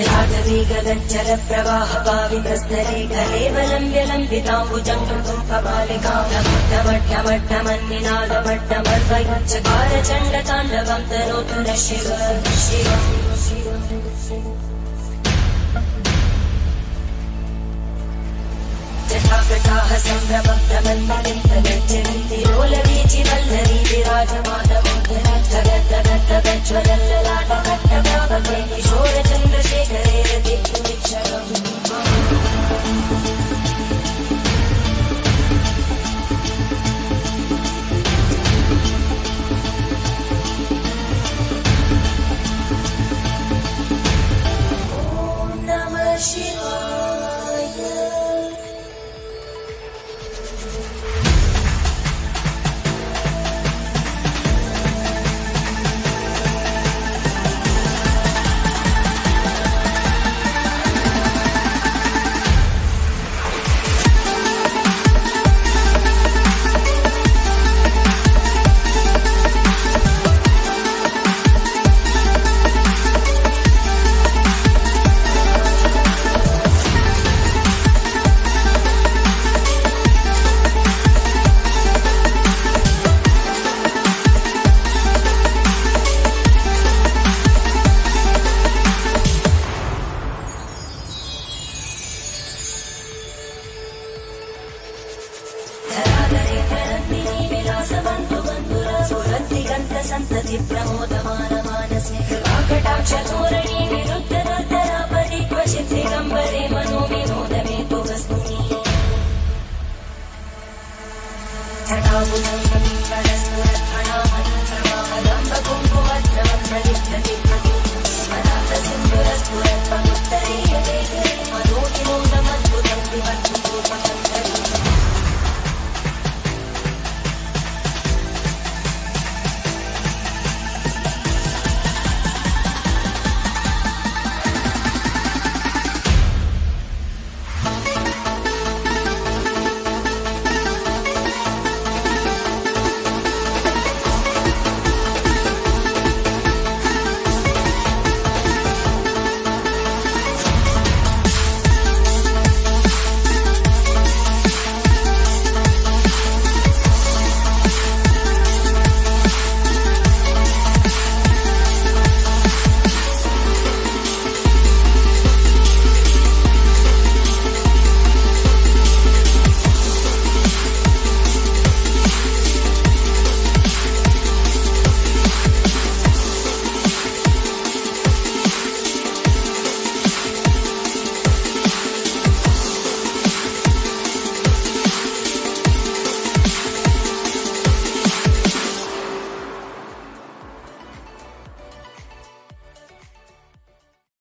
गगज्जल प्रवाह पावितस्तरे कलेवलम्ब्य लम्बिताम्बुजम् कृतुम् कपालिकामट्टमट्टमन्निनादमट्टमर्वयुच्चकार चण्ड ताण्डवम् तनोतु न शिव शिव जटाकटाः सम्भ्रमभ्रमन्मलिन्तगच्छन्ति लोलवीचि सन्तति प्रमोदमानमानसे कृपाकटाक्षधोरणी विरुद्धदर्दरापरि क्वचित् दिगम्बरे मनो विनोदमे तु वस्तुनि